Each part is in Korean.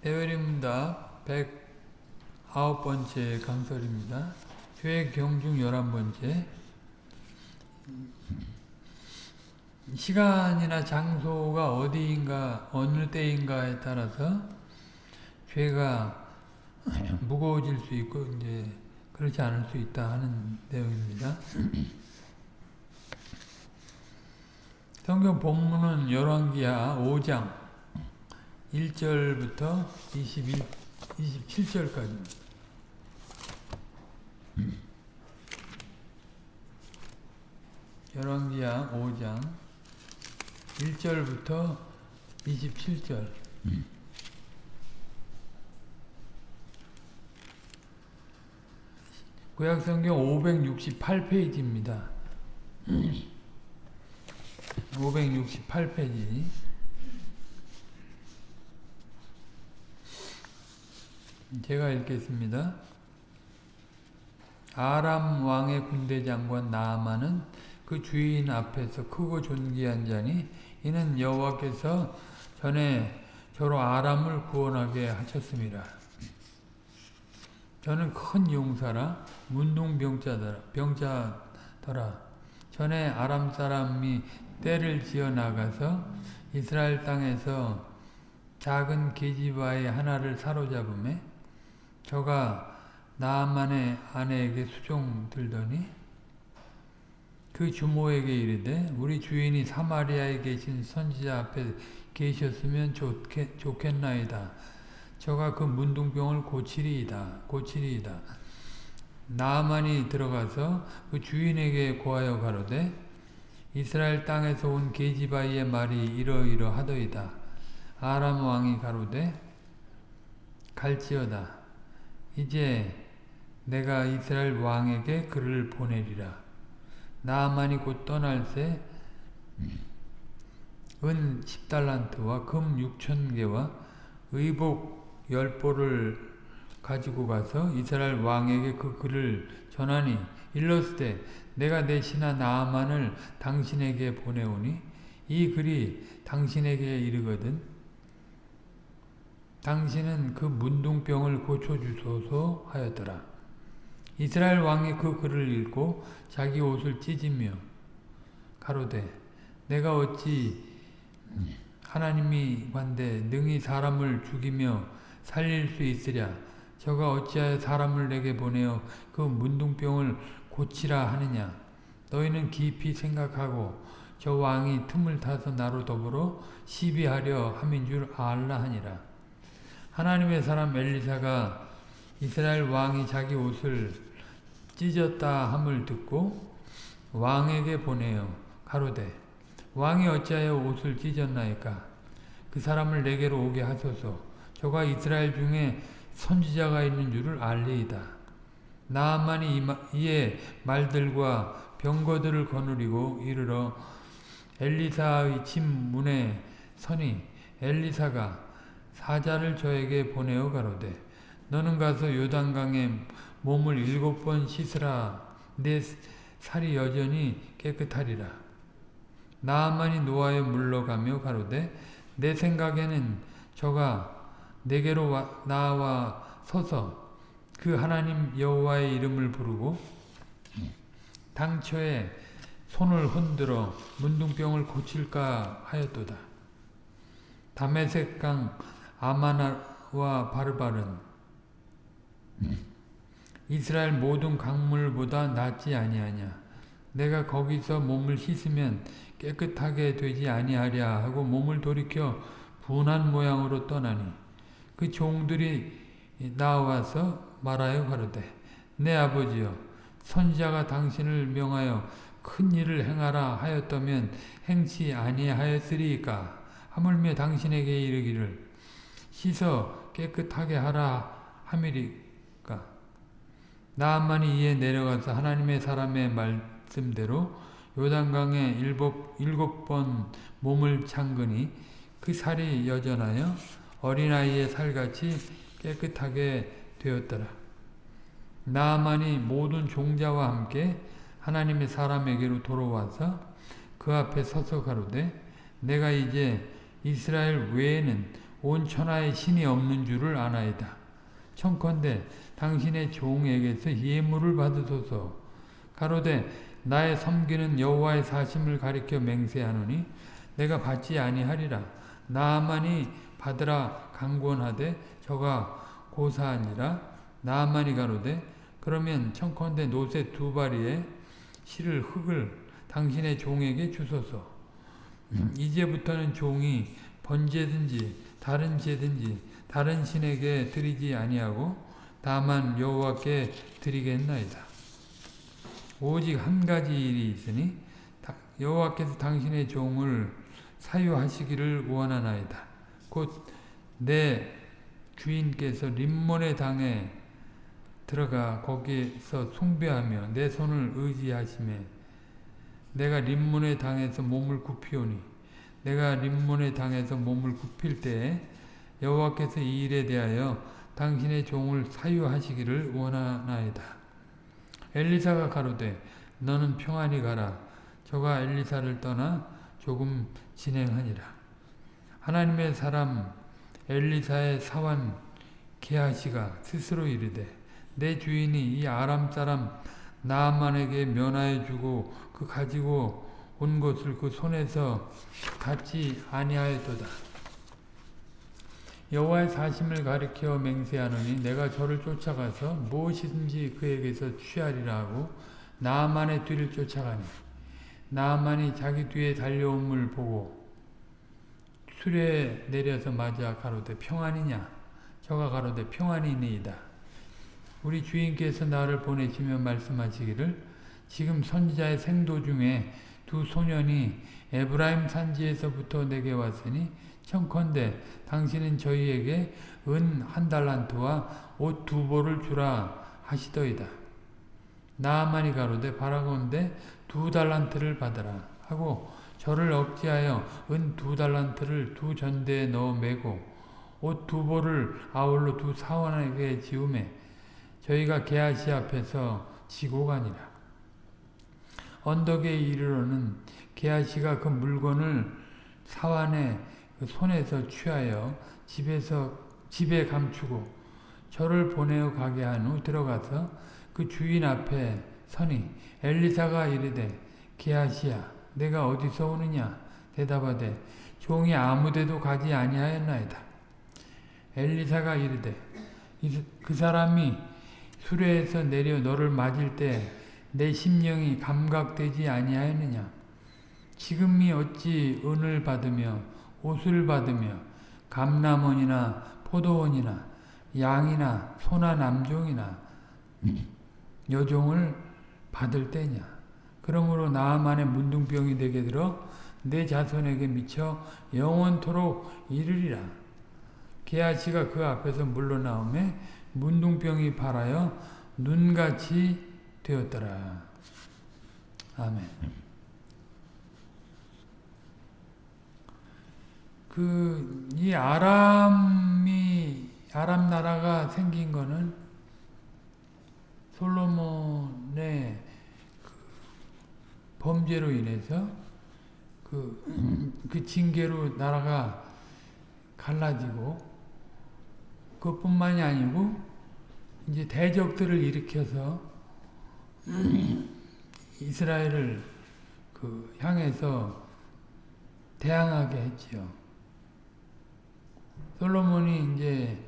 대회림다 109번째 강설입니다. 교회 경중 11번째 시간이나 장소가 어디인가 어느 때인가에 따라서 죄가 무거워질 수 있고 이제 그렇지 않을 수 있다 하는 내용입니다. 성경 본문은 열왕기하 5장 1절부터 21, 27절까지. 열왕기하 5장 1절부터 27절. 구약성경 568페이지입니다. 568페이지 제가 읽겠습니다. 아람 왕의 군대 장관 나아만은 그 주인 앞에서 크고 존귀한 자니 이는 여호와께서 전에 저로 아람을 구원하게 하셨습니다. 저는 큰 용사라 문둥병자더라 병자더라 전에 아람 사람이 때를 지어 나가서 이스라엘 땅에서 작은 계집아의 하나를 사로잡음에 저가 나만의 아내에게 수종 들더니 그 주모에게 이르되 우리 주인이 사마리아에 계신 선지자 앞에 계셨으면 좋겠, 좋겠나이다. 저가 그 문둥병을 고치리이다. 고치리이다. 나만이 들어가서 그 주인에게 고하여 가로되 이스라엘 땅에서 온 게지바이의 말이 이러이러하더이다. 아람 왕이 가로되 갈지어다. 이제 내가 이스라엘 왕에게 그를 보내리라. 나만이 곧 떠날새 은 10달란트와 금 6천 개와 의복 열보를 가지고 가서 이스라엘 왕에게 그 글을 전하니 일렀을 내가 내 신하 나아만을 당신에게 보내오니 이 글이 당신에게 이르거든 당신은 그 문둥병을 고쳐주소서 하였더라. 이스라엘 왕이 그 글을 읽고 자기 옷을 찢으며 가로되 내가 어찌 하나님이 관대 능히 사람을 죽이며 살릴 수 있으랴? 저가 어찌하여 사람을 내게 보내어 그 문둥병을 고치라 하느냐? 너희는 깊이 생각하고 저 왕이 틈을 타서 나로 더불어 시비하려 함인 줄 알라 하니라 하나님의 사람 엘리사가 이스라엘 왕이 자기 옷을 찢었다 함을 듣고 왕에게 보내어 가로되 왕이 어찌하여 옷을 찢었나이까? 그 사람을 내게로 오게 하소서. 저가 이스라엘 중에 선지자가 있는 줄을 알리이다. 나만이 이에 말들과 병거들을 거느리고 이르러 엘리사의 집 문에 서니 엘리사가 사자를 저에게 보내어 가로되 너는 가서 요단강에 몸을 일곱 번 씻으라 내 살이 여전히 깨끗하리라 나만이 노아에 물러가며 가로되 내 생각에는 저가 내게로 와, 나와 서서 그 하나님 여호와의 이름을 부르고 당초에 손을 흔들어 문둥병을 고칠까 하였도다. 다메섹강 아마나와 바르바른 이스라엘 모든 강물보다 낫지 아니하냐. 내가 거기서 몸을 씻으면 깨끗하게 되지 아니하랴 하고 몸을 돌이켜 분한 모양으로 떠나니 그 종들이 나와서 말하여 가로되 내 아버지여 선지자가 당신을 명하여 큰 일을 행하라 하였다면 행치 아니하였으리까 하물며 당신에게 이르기를 씻어 깨끗하게 하라 함이리까 나만이 이에 내려가서 하나님의 사람의 말씀대로 요단강에 일곱, 일곱 번 몸을 잠그니 그 살이 여전하여 어린아이의 살같이 깨끗하게 되었더라. 나만이 모든 종자와 함께 하나님의 사람에게로 돌아와서 그 앞에 서서 가로되 내가 이제 이스라엘 외에는 온 천하에 신이 없는 줄을 아나이다. 청컨대 당신의 종에게서 예물을 받으소서. 가로되 나의 섬기는 여호와의 사심을 가리켜 맹세하노니 내가 받지 아니하리라. 나만이 받으라 강권하되 저가 고사하니라. 나만이 가로되 그러면 청컨대 노새 두 바리에 실을 흙을 당신의 종에게 주소서. 이제부터는 종이 번제든지 다른 제든지 다른 신에게 드리지 아니하고 다만 여호와께 드리겠나이다. 오직 한 가지 일이 있으니 여호와께서 당신의 종을 사유하시기를 원하나이다. 곧 내 주인께서 림몬의 당에 들어가 거기서 숭배하며 내 손을 의지하심에 내가 림몬의 당에서 몸을 굽히오니 내가 림몬의 당에서 몸을 굽힐 때에 여호와께서 이 일에 대하여 당신의 종을 사유하시기를 원하나이다. 엘리사가 가로되 너는 평안히 가라. 저가 엘리사를 떠나 조금 진행하니라. 하나님의 사람 엘리사의 사환 게하시가 스스로 이르되 내 주인이 이 아람 사람 나만에게 면하여 주고 그 가지고 온 것을 그 손에서 갖지 아니하였도다. 여호와의 사심을 가리켜 맹세하노니 내가 저를 쫓아가서 무엇이든지 그에게서 취하리라 하고 나만의 뒤를 쫓아가니 나만이 자기 뒤에 달려옴을 보고 수레에 내려서 맞아 가로되 평안이냐 저가 가로되 평안이니이다. 우리 주인께서 나를 보내시며 말씀하시기를 지금 선지자의 생도 중에 두 소년이 에브라임 산지에서부터 내게 왔으니 청컨대 당신은 저희에게 은 한 달란트와 옷 두 벌을 주라 하시더이다. 나아만이 가로되 바라건대 두 달란트를 받으라 하고 저를 억지하여 은 두 달란트를 두 전대에 넣어 매고 옷 두 벌을 아울러 두 사원에게 지우매 저희가 게하시 앞에서 지고 가니라. 언덕에 이르러는 게하시가 그 물건을 사환의 그 손에서 취하여 집에서 집에 감추고 저를 보내어 가게 한 후 들어가서 그 주인 앞에 서니 엘리사가 이르되 게하시야 내가 어디서 오느냐? 대답하되 종이 아무데도 가지 아니하였나이다. 엘리사가 이르되 그 사람이 수레에서 내려 너를 맞을 때 내 심령이 감각되지 아니하였느냐 지금이 어찌 은을 받으며 옷을 받으며 감남원이나 포도원이나 양이나 소나 남종이나 여종을 받을 때냐. 그러므로 나만의 문둥병이 되게 들어 내 자손에게 미쳐 영원토록 이르리라. 게하시가 그 앞에서 물러나오매 문둥병이 발하여 눈같이 되었더라. 아멘. 그, 이 아람이, 아람 나라가 생긴 거는 솔로몬의 그 범죄로 인해서 그, 그 징계로 나라가 갈라지고 그뿐만이 아니고 이제 대적들을 일으켜서 이스라엘을 그 향해서 대항하게 했지요. 솔로몬이 이제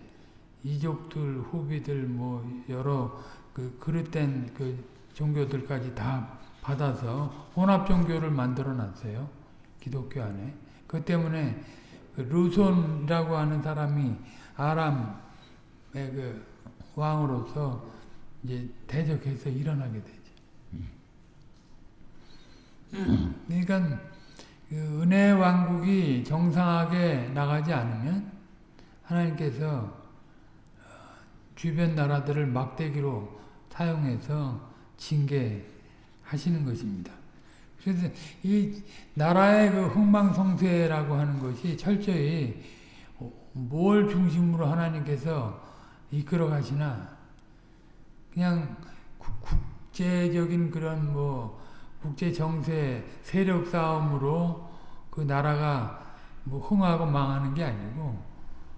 이족들, 후비들, 뭐 여러 그 그릇된 그 종교들까지 다 받아서 혼합 종교를 만들어 놨어요. 기독교 안에. 그 때문에 그 루손이라고 하는 사람이 아람의 그 왕으로서 이제 대적해서 일어나게 되죠. 그러니까 그 은혜 왕국이 정상하게 나가지 않으면 하나님께서 주변 나라들을 막대기로 사용해서 징계하시는 것입니다. 그래서 이 나라의 그 흥망성쇠라고 하는 것이 철저히 뭘 중심으로 하나님께서 이끌어 가시나 그냥 국제적인 그런 뭐 국제 정세 세력 싸움으로 그 나라가 뭐 흥하고 망하는 게 아니고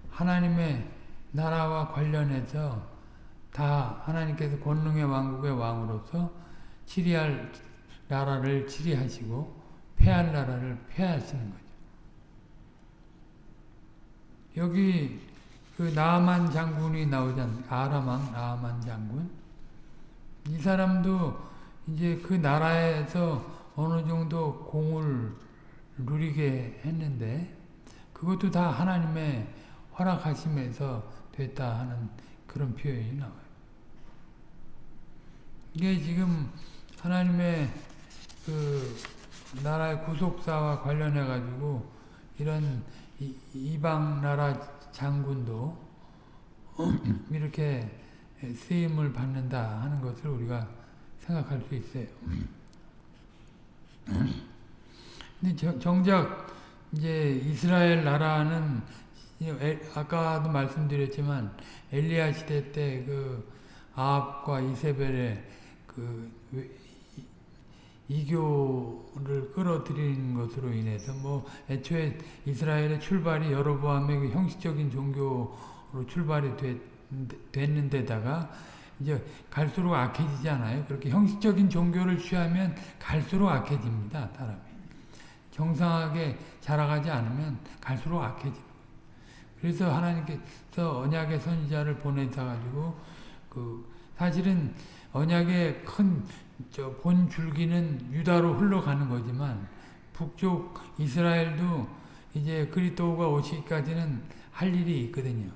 하나님의 나라와 관련해서 다 하나님께서 권능의 왕국의 왕으로서 치리할 나라를 치리하시고 패할 나라를 패하시는 거죠. 여기 그 나아만 장군이 나오잖아요. 아람왕 나아만 장군. 이 사람도 이제 그 나라에서 어느 정도 공을 누리게 했는데 그것도 다 하나님의 허락하심에서 됐다 하는 그런 표현이 나와요. 이게 지금 하나님의 그 나라의 구속사와 관련해 가지고 이런 이방 나라 장군도 이렇게 쓰임을 받는다 하는 것을 우리가 생각할 수 있어요. 근데 정작 이제 이스라엘 나라는 아까도 말씀드렸지만 엘리야 시대 때 그 아합과 이세벨의 그 이교를 끌어들이는 것으로 인해서 뭐 애초에 이스라엘의 출발이 여로보암의 그 형식적인 종교로 출발이 됐, 됐는데다가 이제 갈수록 악해지잖아요. 그렇게 형식적인 종교를 취하면 갈수록 악해집니다. 사람이. 정상하게 자라가지 않으면 갈수록 악해집니다. 그래서 하나님께서 언약의 선지자를 보내서 가지고 그 사실은 언약의 큰 본 줄기는 유다로 흘러가는 거지만 북쪽 이스라엘도 이제 그리스도가 오시기까지는 할 일이 있거든요.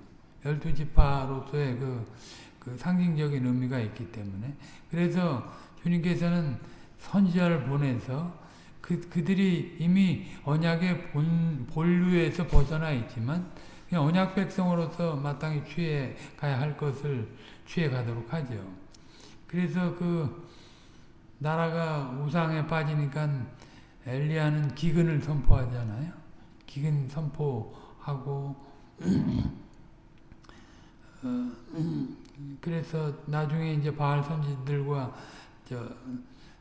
열두 지파로서의 그, 그 상징적인 의미가 있기 때문에 그래서 주님께서는 선지자를 보내서 그, 그들이 이미 언약의 본, 본류에서 벗어나 있지만 그냥 언약 백성으로서 마땅히 취해 가야 할 것을 취해 가도록 하죠. 그래서 그 나라가 우상에 빠지니까 엘리야는 기근을 선포하잖아요. 기근 선포하고 어, 그래서 나중에 이제 바알 선지들과 저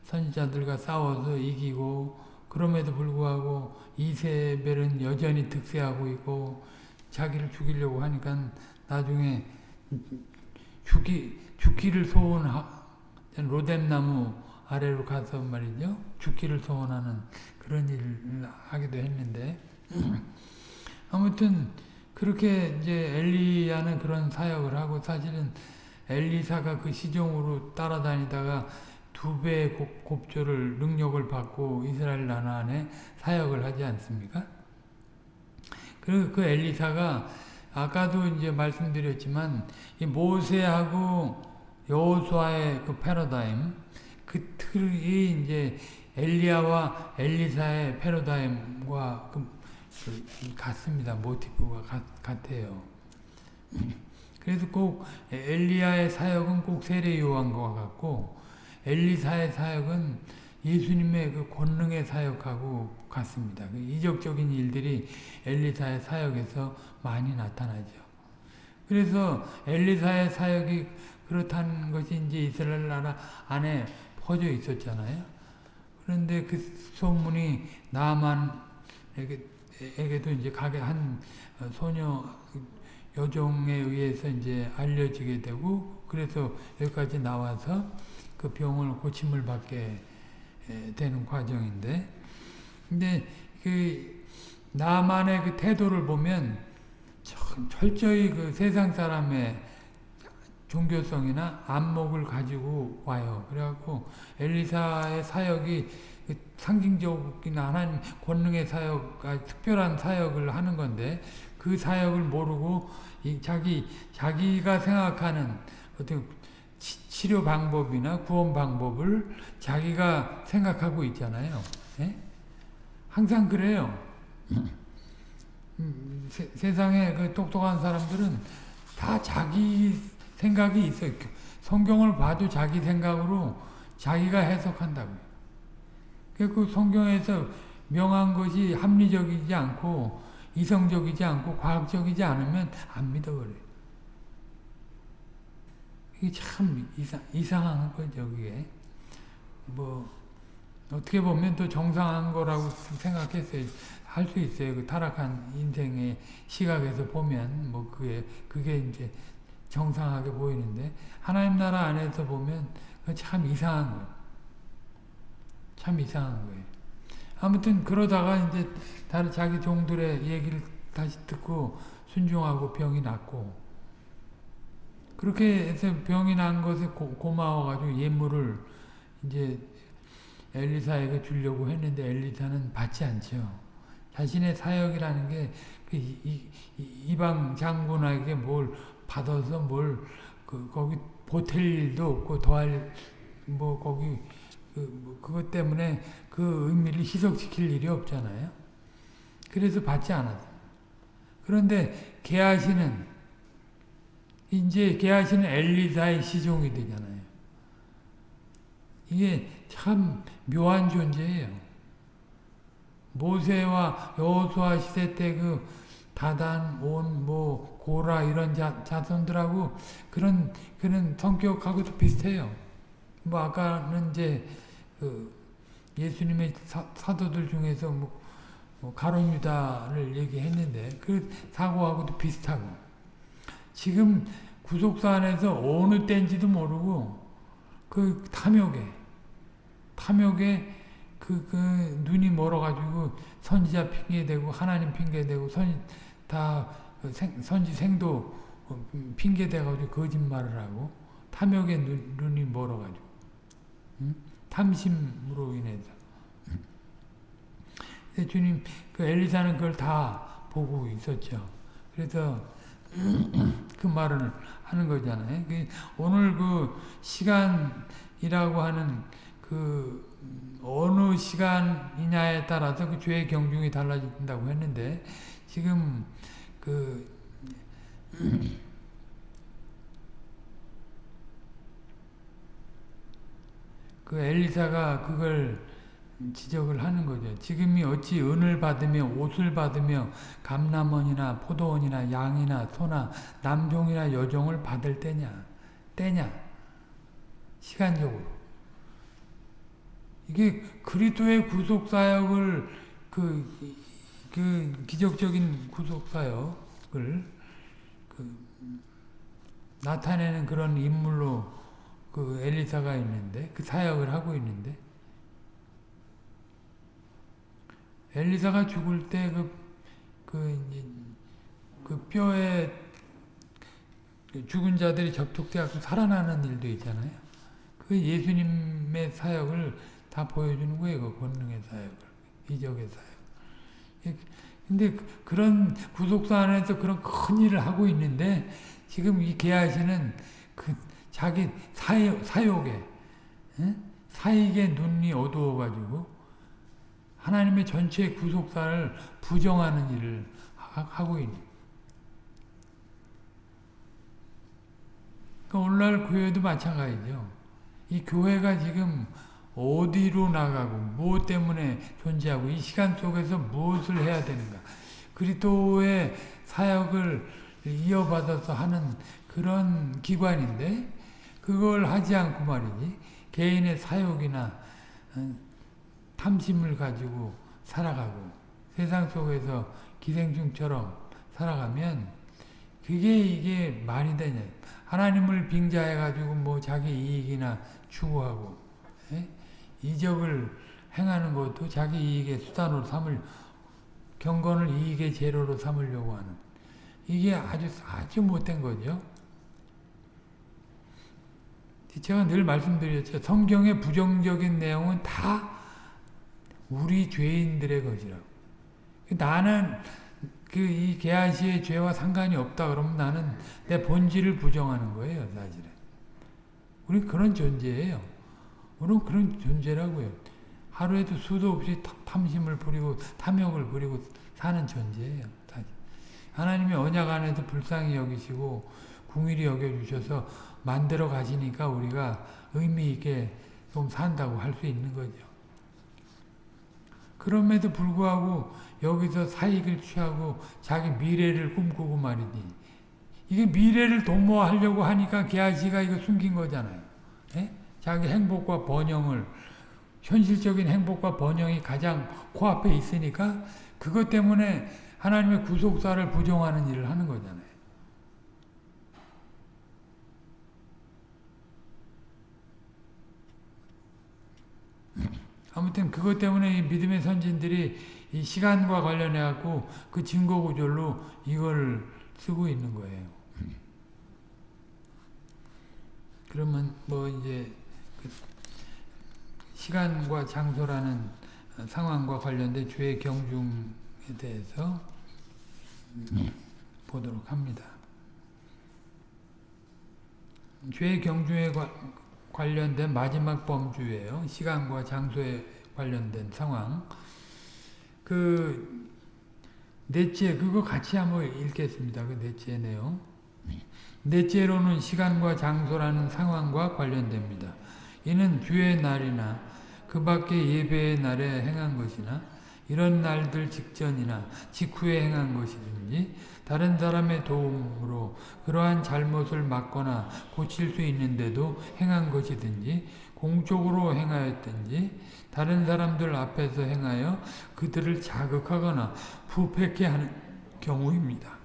선지자들과 싸워서 이기고 그럼에도 불구하고 이세벨은 여전히 득세하고 있고 자기를 죽이려고 하니까 나중에 죽기 죽기를 소원한 로뎀나무 아래로 가서 말이죠. 죽기를 소원하는 그런 일을 하기도 했는데. 아무튼 그렇게 이제 엘리야는 그런 사역을 하고 사실은 엘리사가 그 시종으로 따라다니다가 두 배의 곱 조를 능력을 받고 이스라엘 나라 안에 사역을 하지 않습니까? 그리고 그 엘리사가 아까도 이제 말씀드렸지만 이 모세하고 여호수아의 그 패러다임 그 틀이 이제 엘리야와 엘리사의 패러다임과 그, 그 같습니다. 모티프가 같, 같아요. 그래서 꼭 엘리야의 사역은 꼭 세례 요한과 같고 엘리사의 사역은 예수님의 그 권능의 사역하고 같습니다. 그 이적적인 일들이 엘리사의 사역에서 많이 나타나죠. 그래서 엘리사의 사역이 그렇다는 것이 이제 이스라엘 나라 안에 퍼져 있었잖아요. 그런데 그 소문이 나만 에게도 이제 가게 한 소녀 여종에 의해서 이제 알려지게 되고 그래서 여기까지 나와서 그 병을 고침을 받게 되는 과정인데 근데 그 나만의 그 태도를 보면 철저히 그 세상 사람의 종교성이나 안목을 가지고 와요. 그래갖고 엘리사의 사역이 그 상징적인 하나님 권능의 사역, 특별한 사역을 하는 건데 그 사역을 모르고 자기 자기가 생각하는 어떤 치 료 방법이나 구원 방법을 자기가 생각하고 있잖아요. 예? 항상 그래요. 음, 세, 세상에 그 똑똑한 사람들은 다 자기 생각이 있어요. 성경을 봐도 자기 생각으로 자기가 해석한다고. 그 성경에서 명한 것이 합리적이지 않고 이성적이지 않고 과학적이지 않으면 안 믿어버려요. 이게 참 이상, 이상한 거죠, 그게. 뭐, 어떻게 보면 또 정상한 거라고 생각했어요. 할 수 있어요. 그 타락한 인생의 시각에서 보면 뭐 그게 그게 이제 정상하게 보이는데 하나님 나라 안에서 보면 참 이상한 거예요. 참 이상한 거예요. 아무튼 그러다가 이제 다른 자기 종들의 얘기를 다시 듣고 순종하고 병이 낫고 그렇게 해서 병이 난 것에 고, 마워가지고 예물을 이제 엘리사에게 주려고 했는데 엘리사는 받지 않죠. 자신의 사역이라는 게 그 이방 장군에게 뭘 받아서 뭘 그 거기 보탤 일도 없고 더할 뭐 거기 그뭐 그것 때문에 그 의미를 희석시킬 일이 없잖아요. 그래서 받지 않았어요. 그런데 게하시는 이제 게하시는 엘리사의 시종이 되잖아요. 이게 참 묘한 존재예요. 모세와 여호수아 시대 때 그 다단, 온, 뭐 고라 이런 자, 자손들하고 그런 그런 성격하고도 비슷해요. 뭐 아까는 이제 그 예수님의 사, 도들 중에서 뭐, 뭐 가론 유다를 얘기했는데 그 사고하고도 비슷하고 지금 구속사 안에서 어느 때인지도 모르고 그 탐욕에 탐욕에 그, 그 눈이 멀어가지고 선지자 핑계대고 하나님 핑계대고 선, 다그 선지 생도 핑계대가지고 거짓말을 하고 탐욕에 눈, 눈이 멀어가지고 응? 탐심으로 인해서 주님 그 엘리사는 그걸 다 보고 있었죠. 그래서 그 말을 하는 거잖아요. 그 오늘 그 시간이라고 하는 그 어느 시간이냐에 따라서 그 죄의 경중이 달라진다고 했는데 지금 그 그 엘리사가 그걸 지적을 하는 거죠. 지금이 어찌 은을 받으며 옷을 받으며 감남원이나 포도원이나 양이나 소나 남종이나 여종을 받을 때냐? 때냐? 시간적으로. 이게 그리스도의 구속 사역을 그, 그 기적적인 구속 사역을 그 나타내는 그런 인물로 그 엘리사가 있는데 그 사역을 하고 있는데 엘리사가 죽을 때 그, 그, 그 뼈에 죽은 자들이 접촉되고 살아나는 일도 있잖아요. 그 예수님의 사역을 다 보여주는 거예요. 그 권능의 사역을. 이적의 사역. 근데 그런 구속사 안에서 그런 큰 일을 하고 있는데 지금 이 개하시는 그 자기 사역, 사욕에 사익의 눈이 어두워가지고 하나님의 전체 구속사를 부정하는 일을 하고 있는. 그러니까 오늘날 교회도 마찬가지죠. 이 교회가 지금 어디로 나가고 무엇 때문에 존재하고 이 시간 속에서 무엇을 해야 되는가. 그리스도의 사역을 이어받아서 하는 그런 기관인데 그걸 하지 않고 말이지 개인의 사욕이나 어, 탐심을 가지고 살아가고 세상 속에서 기생충처럼 살아가면 그게 이게 말이 되냐 하나님을 빙자해 가지고 뭐 자기 이익이나 추구하고 에? 예? 이적을 행하는 것도 자기 이익의 수단으로 삼을 경건을 이익의 재료로 삼으려고 하는 이게 아주 아주 못된 거죠. 제가 늘 말씀드렸죠. 성경의 부정적인 내용은 다 우리 죄인들의 것이라고. 나는 그이 게하시의 죄와 상관이 없다 그러면 나는 내 본질을 부정하는 거예요, 사실은. 우리 그런 존재예요. 우리는 그런 존재라고요. 하루에도 수도 없이 탐심을 부리고 탐욕을 부리고 사는 존재예요. 하나님이 언약 안에서 불쌍히 여기시고 궁일이 여겨주셔서 만들어 가시니까 우리가 의미 있게 좀 산다고 할 수 있는 거죠. 그럼에도 불구하고 여기서 사익을 취하고 자기 미래를 꿈꾸고 말이지. 이게 미래를 도모하려고 하니까 게하시가 이거 숨긴 거잖아요. 에? 자기 행복과 번영을 현실적인 행복과 번영이 가장 코앞에 있으니까 그것 때문에 하나님의 구속사를 부정하는 일을 하는 거잖아요. 아무튼 그것 때문에 이 믿음의 선진들이 이 시간과 관련해 갖고 그 증거 구절로 이걸 쓰고 있는 거예요. 그러면 뭐 이제 그 시간과 장소라는 상황과 관련된 죄의 경중에 대해서 보도록 합니다. 죄의 경중에 관 련된 마지막 범주예요. 시간과 장소에 관련된 상황. 그 넷째 그거 같이 한번 읽겠습니다. 그 넷째 내용. 넷째로는 시간과 장소라는 상황과 관련됩니다. 이는 주의 날이나 그 밖의 예배의 날에 행한 것이나 이런 날들 직전이나 직후에 행한 것이든지 다른 사람의 도움으로 그러한 잘못을 막거나 고칠 수 있는데도 행한 것이든지 공적으로 행하였든지 다른 사람들 앞에서 행하여 그들을 자극하거나 부패케 하는 경우입니다.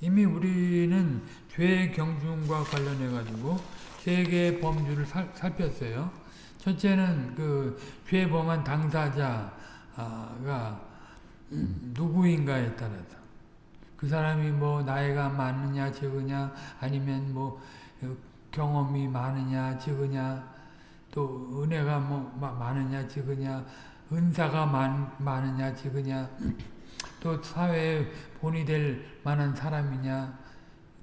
이미 우리는 죄의 경중과 관련해 가지고 세 개의 범주를 살, 살폈어요. 첫째는 그 죄 범한 당사자가 누구인가에 따라서 그 사람이 뭐 나이가 많으냐 적으냐 아니면 뭐 경험이 많으냐 적으냐 또 은혜가 뭐 많으냐 적으냐 은사가 많, 많으냐 적으냐 또 사회에 본이 될 만한 사람이냐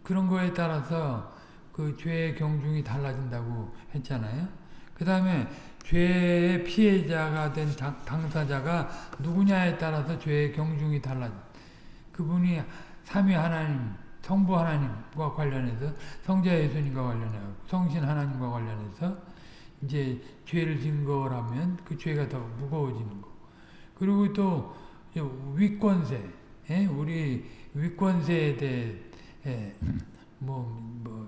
그런 거에 따라서 그 죄의 경중이 달라진다고 했잖아요. 그 다음에 죄의 피해자가 된 당사자가 누구냐에 따라서 죄의 경중이 달라져. 그분이 삼위 하나님, 성부 하나님과 관련해서 성자 예수님과 관련해서 성신 하나님과 관련해서 이제 죄를 진 거라면 그 죄가 더 무거워지는 거. 그리고 또 위권세, 예? 우리 위권세에 대해 예, 뭐, 뭐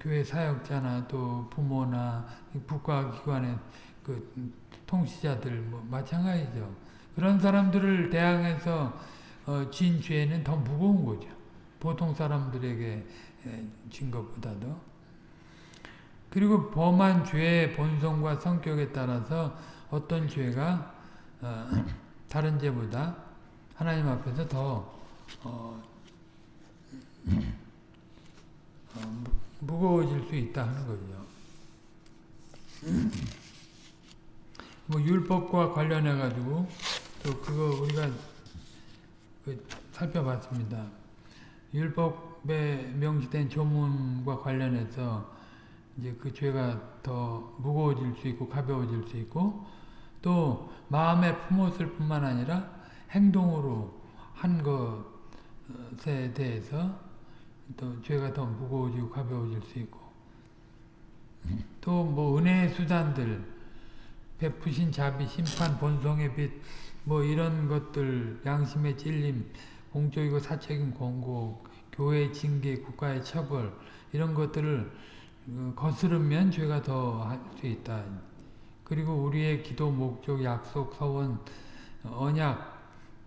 교회 사역자나 또 부모나 국가기관의 그 통치자들 뭐 마찬가지죠. 그런 사람들을 대항해서 어, 진 죄는 더 무거운 거죠. 보통 사람들에게 진 것보다도. 그리고 범한 죄의 본성과 성격에 따라서 어떤 죄가 어, 다른 죄보다 하나님 앞에서 더 어, 어, 무거워질 수 있다 하는 거죠. 뭐 율법과 관련해 가지고 또 그거 우리가 그 살펴봤습니다. 율법에 명시된 조문과 관련해서 이제 그 죄가 더 무거워질 수 있고 가벼워질 수 있고 또 마음에 품었을 뿐만 아니라 행동으로 한 것에 대해서 또 죄가 더 무거워지고 가벼워질 수 있고 또 뭐 은혜의 수단들 베푸신 자비, 심판, 본성의 빛, 뭐 이런 것들, 양심의 찔림, 공적이고 사책임 권고, 교회의 징계, 국가의 처벌 이런 것들을 어, 거스르면 죄가 더 할 수 있다. 그리고 우리의 기도 목적, 약속, 서원, 언약,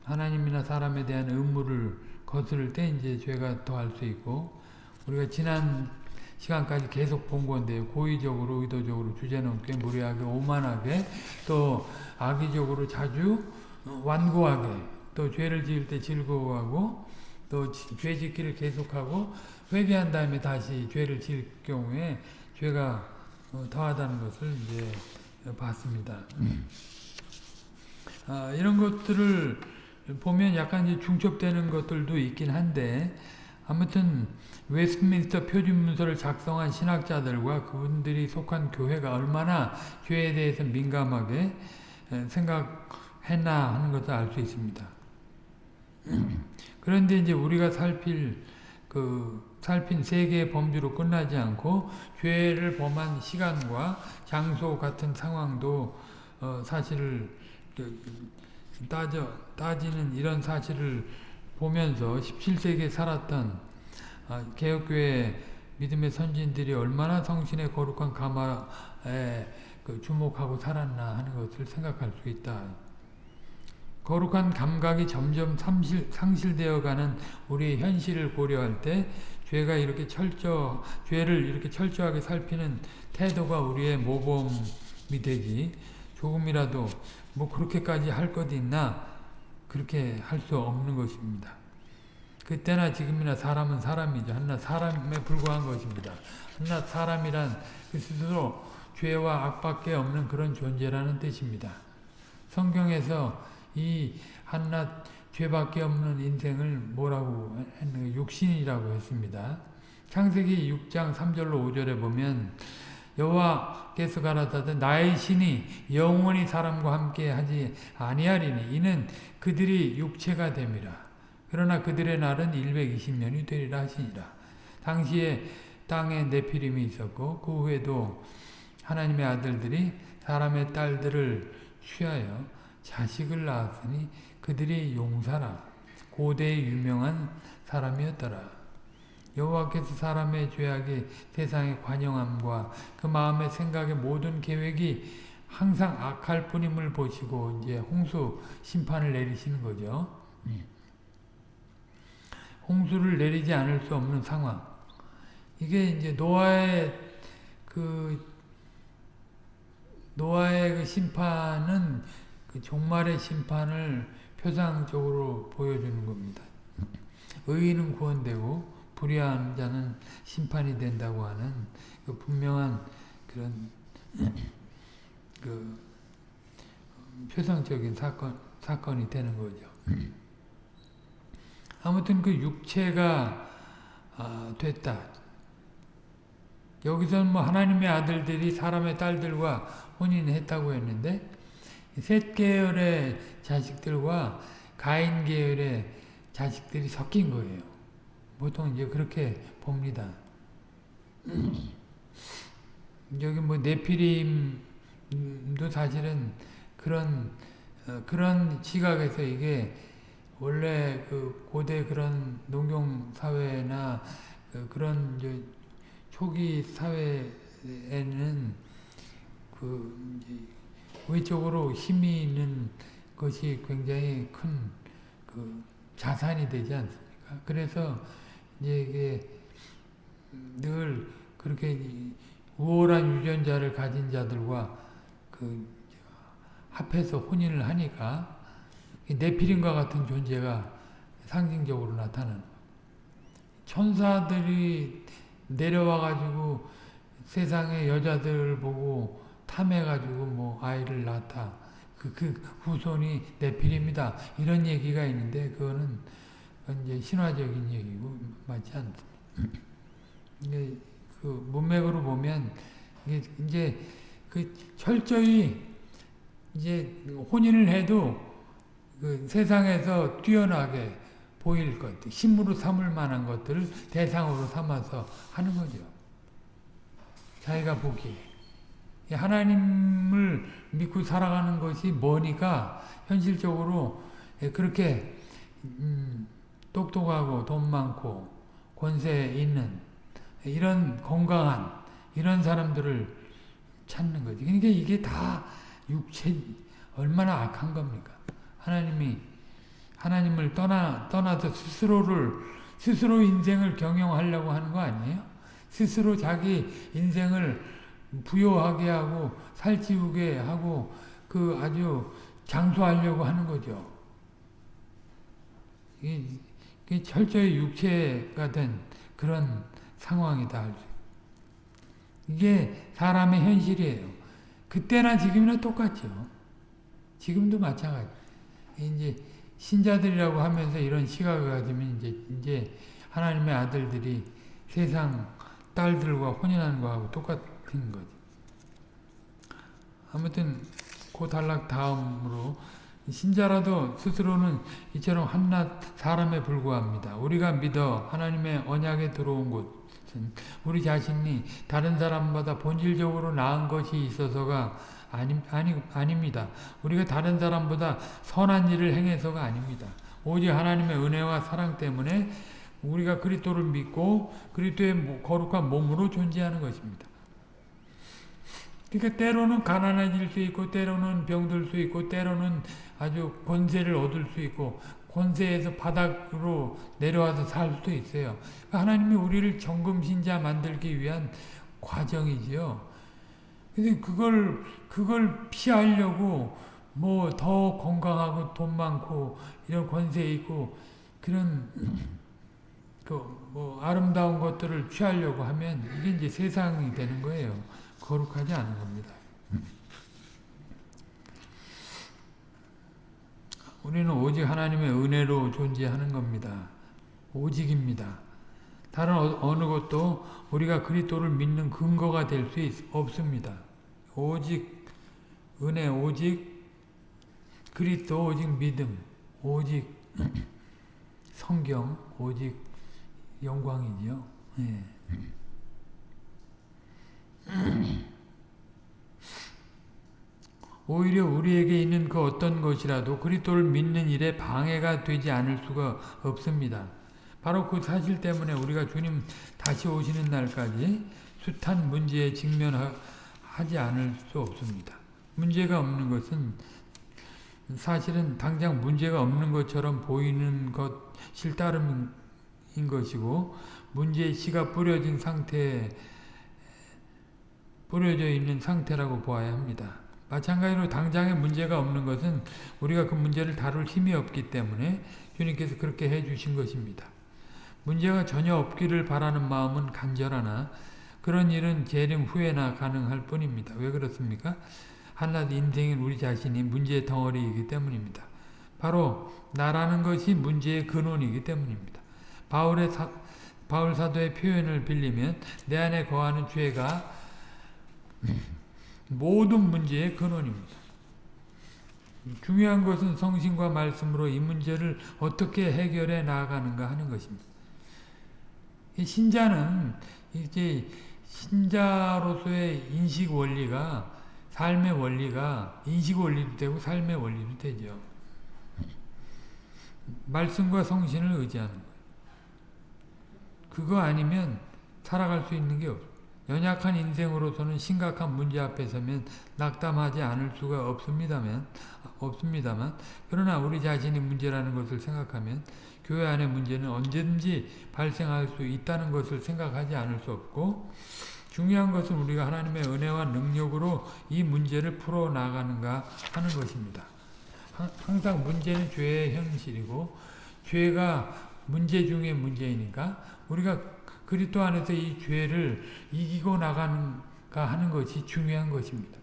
하나님이나 사람에 대한 의무를 거스를 때 이제 죄가 더할 수 있고 우리가 지난 시간까지 계속 본 건데요. 고의적으로 의도적으로 주제넘게 무례하게 오만하게 또 악의적으로 자주 완고하게 또 죄를 지을 때 즐거워하고 또 죄 짓기를 계속하고 회개한 다음에 다시 죄를 지을 경우에 죄가 어, 더하다는 것을 이제 봤습니다. 아, 이런 것들을 보면 약간 이제 중첩되는 것들도 있긴 한데 아무튼 웨스트민스터 표준문서를 작성한 신학자들과 그분들이 속한 교회가 얼마나 죄에 대해서 민감하게 생각했나 하는 것을 알 수 있습니다. 그런데 이제 우리가 살필 그 살핀 세 개의 범주로 끝나지 않고 죄를 범한 시간과 장소 같은 상황도 어 사실을 그 따져 따지는 이런 사실을 보면서 17세기에 살았던 아, 개혁교회 믿음의 선진들이 얼마나 성신의 거룩한 가마에 그 주목하고 살았나 하는 것을 생각할 수 있다. 거룩한 감각이 점점 상실, 상실되어가는 우리의 현실을 고려할 때 죄가 이렇게 철저 죄를 이렇게 철저하게 살피는 태도가 우리의 모범이 되지 조금이라도 뭐 그렇게까지 할 것 있나 그렇게 할 수 없는 것입니다. 그때나 지금이나 사람은 사람이죠. 한낱 사람에 불과한 것입니다. 한낱 사람이란 그 스스로 죄와 악밖에 없는 그런 존재라는 뜻입니다. 성경에서 이 한낱 죄밖에 없는 인생을 뭐라고 했는 육신이라고 했습니다. 창세기 6장 3절로 5절에 보면 여호와께서 가라사대 나의 신이 영원히 사람과 함께 하지 아니하리니 이는 그들이 육체가 됨이라. 그러나 그들의 날은 120년이 되리라 하시니라. 당시에 땅에 네피림이 있었고 그 후에도 하나님의 아들들이 사람의 딸들을 취하여 자식을 낳았으니 그들이 용사라 고대의 유명한 사람이었더라. 여호와께서 사람의 죄악이 세상의 관영함과 그 마음의 생각의 모든 계획이 항상 악할 뿐임을 보시고 이제 홍수 심판을 내리시는 거죠. 홍수를 내리지 않을 수 없는 상황. 이게 이제 노아의 그 노아의 그 심판은 그 종말의 심판을 표상적으로 보여주는 겁니다. 의인은 구원되고 불의한 자는 심판이 된다고 하는 그 분명한 그런 그 표상적인 사건 사건이 되는 거죠. 아무튼 그 육체가 아, 됐다. 여기서는 뭐 하나님의 아들들이 사람의 딸들과 혼인했다고 했는데 셋 계열의 자식들과 가인 계열의 자식들이 섞인 거예요. 보통 이제 그렇게 봅니다. 여기 뭐 네피림도 사실은 그런 어, 그런 시각에서 이게 원래 그 고대 그런 농경 사회나 그 그런 초기 사회에는 그 외적으로 힘이 있는 것이 굉장히 큰 그 자산이 되지 않습니까? 그래서 이게 늘 그렇게 우월한 유전자를 가진 자들과 그 합해서 혼인을 하니까 네피림과 같은 존재가 상징적으로 나타나는 천사들이 내려와가지고 세상의 여자들을 보고 탐해가지고 뭐 아이를 낳다. 그, 그 후손이 네피림이다. 이런 얘기가 있는데 그거는 이제 신화적인 얘기고 맞지 않습니다. 이게 그 문맥으로 보면 이게 이제 그 철저히 이제 혼인을 해도 그 세상에서 뛰어나게 보일 것, 힘으로 삼을 만한 것들을 대상으로 삼아서 하는 거죠. 자기가 보기에. 하나님을 믿고 살아가는 것이 뭐니까 현실적으로 그렇게 음, 똑똑하고 돈 많고 권세 있는 이런 건강한 이런 사람들을 찾는 거지. 그러니까 이게 다 육체 얼마나 악한 겁니까? 하나님이 하나님을 떠나 떠나서 스스로를 스스로 인생을 경영하려고 하는 거 아니에요? 스스로 자기 인생을 부여하게 하고 살찌우게 하고 그 아주 장수하려고 하는 거죠. 이게 철저히 육체가 된 그런 상황이다. 이게 사람의 현실이에요. 그때나 지금이나 똑같죠. 지금도 마찬가지. 이제 신자들이라고 하면서 이런 시각을 가지면 이제 이제 하나님의 아들들이 세상 딸들과 혼인하는 거하고 똑같은 거지. 아무튼 그 단락 다음으로 신자라도 스스로는 이처럼 한낱 사람에 불과합니다. 우리가 믿어 하나님의 언약에 들어온 곳은 우리 자신이 다른 사람보다 본질적으로 나은 것이 있어서가 아니, 아니, 아닙니다. 우리가 다른 사람보다 선한 일을 행해서가 아닙니다. 오직 하나님의 은혜와 사랑 때문에 우리가 그리스도를 믿고 그리스도의 거룩한 몸으로 존재하는 것입니다. 그러니까 때로는 가난해질 수 있고 때로는 병들 수 있고 때로는 아주 권세를 얻을 수 있고 권세에서 바닥으로 내려와서 살 수도 있어요. 그러니까 하나님이 우리를 정금신자 만들기 위한 과정이지요. 근데 그걸 그걸 피하려고 뭐 더 건강하고 돈 많고 이런 권세 있고 그런 그 뭐 아름다운 것들을 취하려고 하면 이게 이제 세상이 되는 거예요. 거룩하지 않은 겁니다. 우리는 오직 하나님의 은혜로 존재하는 겁니다. 오직입니다. 다른 어느 것도 우리가 그리스도를 믿는 근거가 될 수 없습니다. 오직 은혜, 오직 그리스도, 오직 믿음, 오직 성경, 오직 영광이지요. 네. 오히려 우리에게 있는 그 어떤 것이라도 그리스도를 믿는 일에 방해가 되지 않을 수가 없습니다. 바로 그 사실 때문에 우리가 주님 다시 오시는 날까지 숱한 문제에 직면하지 않을 수 없습니다. 문제가 없는 것은 사실은 당장 문제가 없는 것처럼 보이는 것 실 따름인 것이고 문제의 씨가 뿌려진 상태 뿌려져 있는 상태라고 보아야 합니다. 마찬가지로 당장에 문제가 없는 것은 우리가 그 문제를 다룰 힘이 없기 때문에 주님께서 그렇게 해주신 것입니다. 문제가 전혀 없기를 바라는 마음은 간절하나 그런 일은 재림 후에나 가능할 뿐입니다. 왜 그렇습니까? 한낱 인생인 우리 자신이 문제의 덩어리이기 때문입니다. 바로 나라는 것이 문제의 근원이기 때문입니다. 바울의 사, 바울 사도의 표현을 빌리면 내 안에 거하는 죄가 모든 문제의 근원입니다. 중요한 것은 성신과 말씀으로 이 문제를 어떻게 해결해 나가는가 하는 것입니다. 신자는 이제 신자로서의 인식 원리가 삶의 원리가 인식 원리도 되고 삶의 원리도 되죠. 말씀과 성신을 의지하는 거예요. 그거 아니면 살아갈 수 있는 게 없어요. 연약한 인생으로서는 심각한 문제 앞에 서면 낙담하지 않을 수가 없습니다만, 없습니다만, 그러나 우리 자신이 문제라는 것을 생각하면 교회 안의 문제는 언제든지 발생할 수 있다는 것을 생각하지 않을 수 없고, 중요한 것은 우리가 하나님의 은혜와 능력으로 이 문제를 풀어나가는가 하는 것입니다. 항상 문제는 죄의 현실이고, 죄가 문제 중에 문제이니까, 우리가 그리스도 안에서 이 죄를 이기고 나가는가 하는 것이 중요한 것입니다.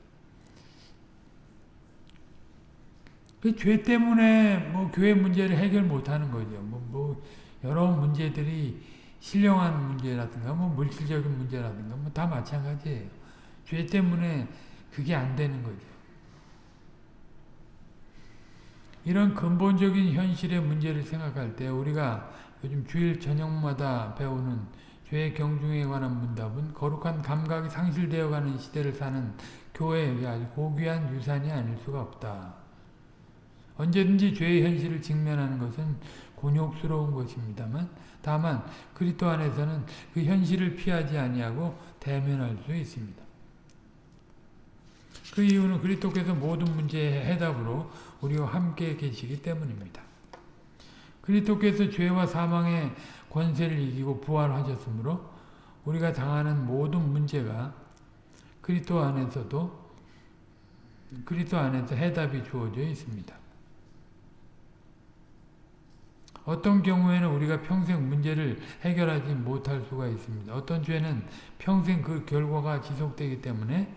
그 죄 때문에 뭐 교회 문제를 해결 못하는 거죠. 뭐, 뭐 여러 문제들이 신령한 문제라든가 뭐 물질적인 문제라든가 뭐 다 마찬가지예요. 죄 때문에 그게 안 되는 거죠. 이런 근본적인 현실의 문제를 생각할 때 우리가 요즘 주일 저녁마다 배우는 죄의 경중에 관한 문답은 거룩한 감각이 상실되어가는 시대를 사는 교회에게 아주 고귀한 유산이 아닐 수가 없다. 언제든지 죄의 현실을 직면하는 것은 곤욕스러운 것입니다만 다만 그리스도 안에서는 그 현실을 피하지 아니하고 대면할 수 있습니다. 그 이유는 그리스도께서 모든 문제의 해답으로 우리와 함께 계시기 때문입니다. 그리스도께서 죄와 사망의 권세를 이기고 부활하셨으므로 우리가 당하는 모든 문제가 그리스도 안에서도 그리스도 안에서 해답이 주어져 있습니다. 어떤 경우에는 우리가 평생 문제를 해결하지 못할 수가 있습니다. 어떤 죄는 평생 그 결과가 지속되기 때문에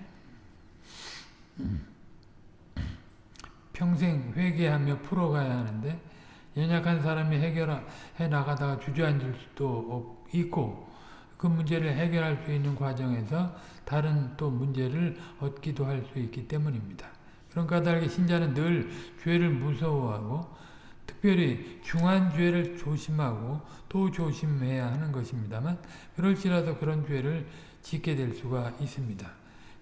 평생 회개하며 풀어가야 하는데 연약한 사람이 해결해 나가다가 주저앉을 수도 있고 그 문제를 해결할 수 있는 과정에서 다른 또 문제를 얻기도 할 수 있기 때문입니다. 그런 까닭에 신자는 늘 죄를 무서워하고 특별히 중한 죄를 조심하고 또 조심해야 하는 것입니다만 그럴지라도 그런 죄를 짓게 될 수가 있습니다.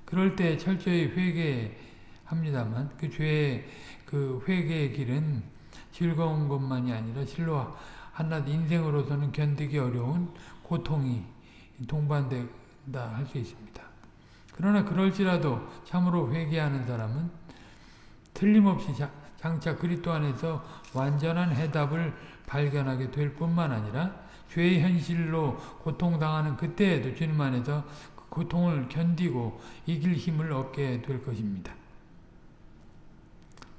그럴 때 철저히 회개합니다만 그 죄의 그 회개의 길은 즐거운 것만이 아니라 실로 한낱 인생으로서는 견디기 어려운 고통이 동반된다 할 수 있습니다. 그러나 그럴지라도 참으로 회개하는 사람은 틀림없이 장차 그리스도 안에서 완전한 해답을 발견하게 될 뿐만 아니라 죄의 현실로 고통당하는 그때에도 주님 안에서 그 고통을 견디고 이길 힘을 얻게 될 것입니다.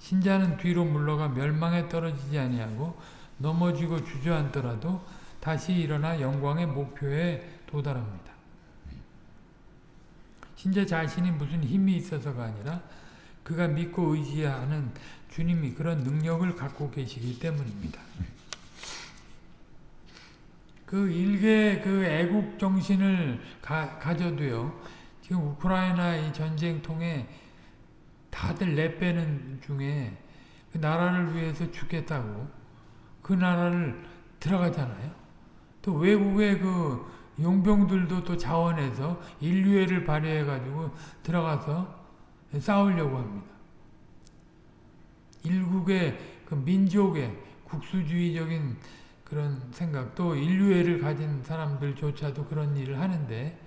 신자는 뒤로 물러가 멸망에 떨어지지 아니하고 넘어지고 주저앉더라도 다시 일어나 영광의 목표에 도달합니다. 신자 자신이 무슨 힘이 있어서가 아니라 그가 믿고 의지하는 주님이 그런 능력을 갖고 계시기 때문입니다. 그 일개 그 애국 정신을 가, 가져도요. 지금 우크라이나 이 전쟁 통해 다들 내빼는 중에 그 나라를 위해서 죽겠다고 그 나라를 들어가잖아요. 또 외국의 그 용병들도 또 자원해서 인류애를 발휘해가지고 들어가서 싸우려고 합니다. 일국의 그 민족의 국수주의적인 그런 생각, 또 인류애를 가진 사람들조차도 그런 일을 하는데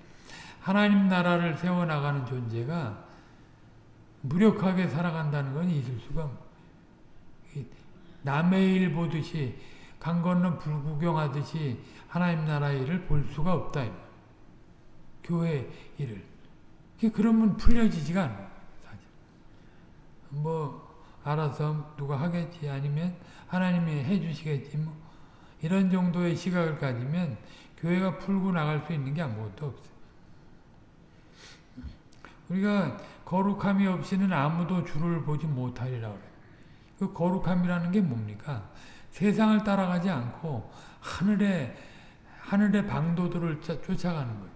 하나님 나라를 세워나가는 존재가 무력하게 살아간다는 건 있을 수가 남의 일 보듯이 강 건너 불구경하듯이 하나님 나라 일을 볼 수가 없다. 교회 일을. 그러면 풀려지지가 않아. 사실. 뭐 알아서 누가 하겠지 아니면 하나님이 해주시겠지 뭐 이런 정도의 시각을 가지면 교회가 풀고 나갈 수 있는 게 아무것도 없어요. 우리가 거룩함이 없이는 아무도 주를 보지 못하리라 그래. 그 거룩함이라는 게 뭡니까? 세상을 따라가지 않고 하늘의 하늘의 방도들을 쫓아가는 거예요.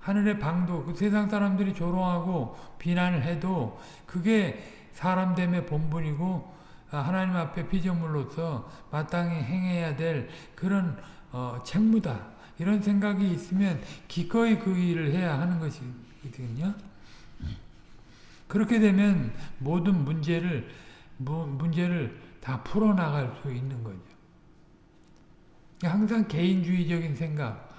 하늘의 방도, 그 세상 사람들이 조롱하고 비난을 해도 그게 사람 됨의 본분이고 하나님 앞에 피조물로서 마땅히 행해야 될 그런 어, 책무다. 이런 생각이 있으면 기꺼이 그 일을 해야 하는 것이거든요. 그렇게 되면 모든 문제를 문제를 다 풀어나갈 수 있는 거죠. 항상 개인주의적인 생각,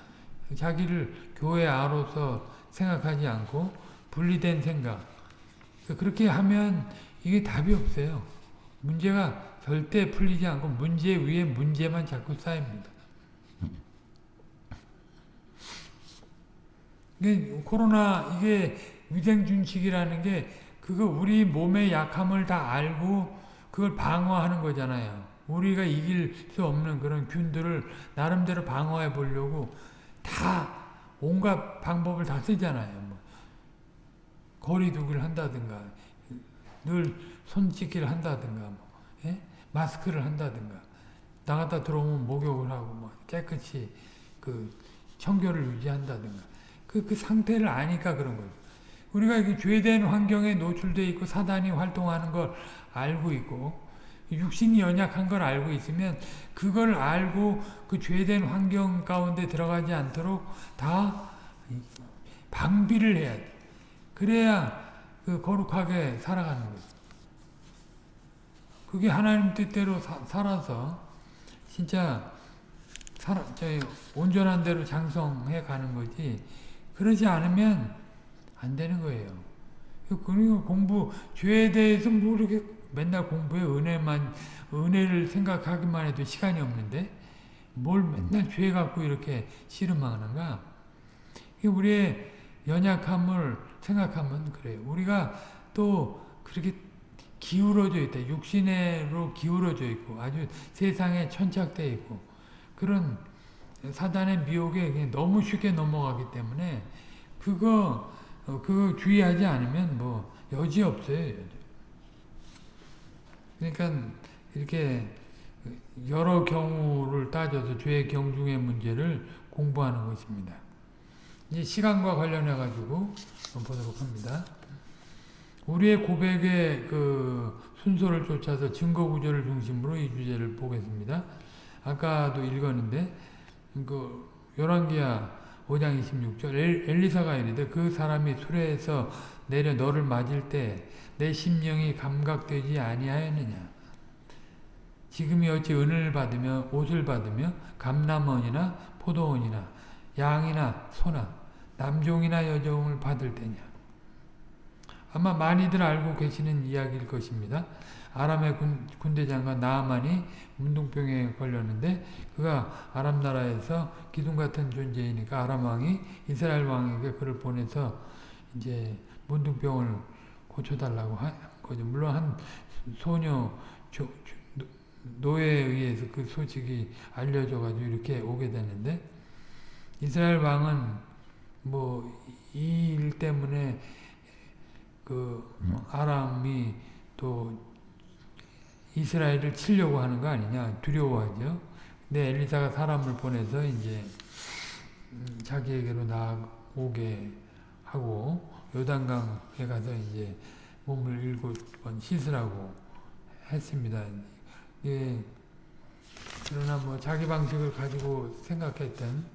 자기를 교회 아로서 생각하지 않고 분리된 생각. 그렇게 하면 이게 답이 없어요. 문제가 절대 풀리지 않고 문제 위에 문제만 자꾸 쌓입니다. 이게 코로나 이게 위생 준칙이라는 게 그거 우리 몸의 약함을 다 알고 그걸 방어하는 거잖아요. 우리가 이길 수 없는 그런 균들을 나름대로 방어해 보려고 다 온갖 방법을 다 쓰잖아요. 뭐 거리두기를 한다든가 늘 손짓기를 한다든가 뭐, 예? 마스크를 한다든가 나갔다 들어오면 목욕을 하고 뭐 깨끗이 그 청결을 유지한다든가 그, 그 상태를 아니까 그런 거죠. 우리가 이게 죄된 환경에 노출되어 있고 사단이 활동하는 걸 알고 있고 육신이 연약한 걸 알고 있으면 그걸 알고 그 죄된 환경 가운데 들어가지 않도록 다 방비를 해야 돼. 그래야 그 거룩하게 살아가는 거죠. 그게 하나님 뜻대로 사, 살아서 진짜 살아, 온전한 대로 장성해 가는 거지. 그러지 않으면 안 되는 거예요. 그리고 공부, 죄에 대해서 모르게 맨날 공부에 은혜만, 은혜를 생각하기만 해도 시간이 없는데, 뭘 맨날 죄 갖고 이렇게 씨름하는가? 우리의 연약함을 생각하면 그래요. 우리가 또 그렇게 기울어져 있다. 육신으로 기울어져 있고, 아주 세상에 천착되어 있고, 그런 사단의 미혹에 너무 쉽게 넘어가기 때문에, 그거, 그 주의하지 않으면 뭐, 여지 없어요. 그러니까 이렇게 여러 경우를 따져서 죄의 경중의 문제를 공부하는 것입니다. 이제 시간과 관련해 가지고 보도록 합니다. 우리의 고백의 그 순서를 쫓아서 증거 구조를 중심으로 이 주제를 보겠습니다. 아까도 읽었는데 그 열왕기야 5장 26절 엘리사가 이르되 그 사람이 수레에서 내려 너를 맞을 때 내 심령이 감각되지 아니하였느냐 지금이 어찌 은을 받으며 옷을 받으며 감남원이나 포도원이나 양이나 소나 남종이나 여종을 받을 때냐. 아마 많이들 알고 계시는 이야기일 것입니다. 아람의 군, 군대장과 나아만이 문둥병에 걸렸는데 그가 아람 나라에서 기둥 같은 존재이니까 아람 왕이 이스라엘 왕에게 그를 보내서 이제 문둥병을 고쳐달라고 한 거죠. 물론 한 소녀 조, 조, 노예에 의해서 그 소식이 알려져가지고 이렇게 오게 되는데 이스라엘 왕은 뭐 이 일 때문에 그 아람이 또 이스라엘을 치려고 하는 거 아니냐 두려워하죠. 근데 엘리사가 사람을 보내서 이제 자기에게로 나오게 하고 요단강에 가서 이제 몸을 일곱 번 씻으라고 했습니다. 예, 그러나 뭐 자기 방식을 가지고 생각했던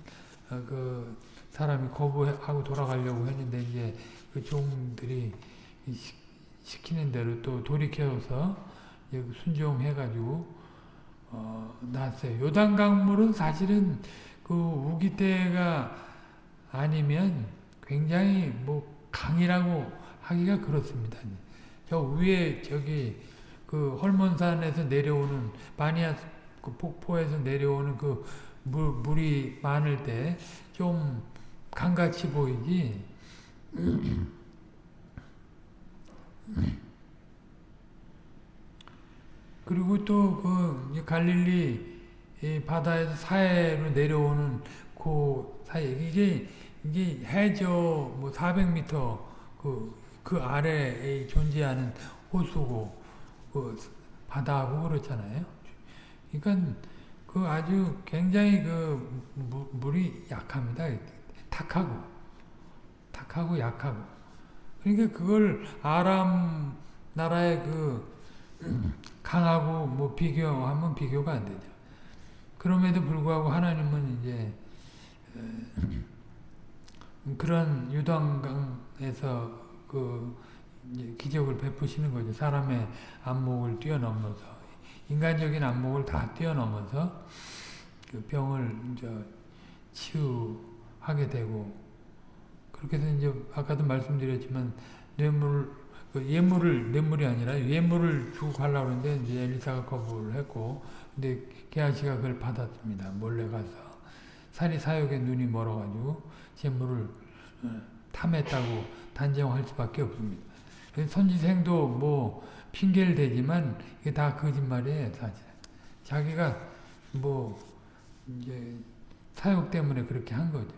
어, 그 사람이 거부하고 돌아가려고 했는데 이제 그 종들이 시키는 대로 또 돌이켜서 순종해가지고 어, 났어요. 요단 강물은 사실은 그 우기 때가 아니면 굉장히 뭐 강이라고 하기가 그렇습니다. 저 위에 저기 그 헐몬산에서 내려오는 바니아 그 폭포에서 내려오는 그 물, 물이 많을 때 좀 강같이 보이지 그리고 또 그 갈릴리 바다에서 사해로 내려오는 그 사이 이게 이게 해저 뭐 400m 그, 그 아래에 존재하는 호수고 그 바다하고 그렇잖아요. 그러니까 그 아주 굉장히 그 무, 물이 약합니다. 탁하고 탁하고 약하고 그러니까 그걸 아람 나라의 그 강하고 뭐 비교하면 비교가 안 되죠. 그럼에도 불구하고 하나님은 이제 그런 유당강에서 그 기적을 베푸시는 거죠. 사람의 안목을 뛰어넘어서 인간적인 안목을 다 뛰어넘어서 그 병을 이제 치유하게 되고 그렇게 해서 이제 아까도 말씀드렸지만 뇌물 그 예물을 뇌물이 아니라 예물을 주고 가려고 하는데 이제 엘리사가 거부를 했고 근데 게하시가 그걸 받았습니다. 몰래 가서 산이 사역에 눈이 멀어가지고 재물을 탐했다고 단정할 수밖에 없습니다. 선지생도 뭐 핑계를 대지만 이게 다 거짓말이에요, 사실. 자기가 뭐 이제 사역 때문에 그렇게 한 거죠.